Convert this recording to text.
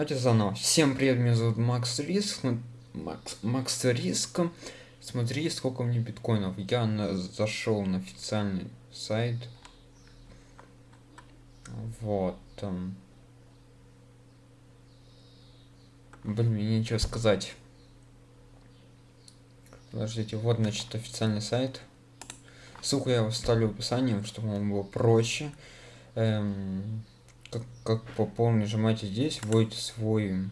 Давайте заново. Всем привет, меня зовут Макс Риск. Макс, Макс Риск. Смотри, сколько мне биткоинов. Я на, зашел на официальный сайт. Вот. Блин, мне нечего сказать. Подождите, вот, значит, официальный сайт. Ссылку я оставлю в описании, чтобы вам было проще. Эм, как, как пополнить, нажимаете здесь, вводите свой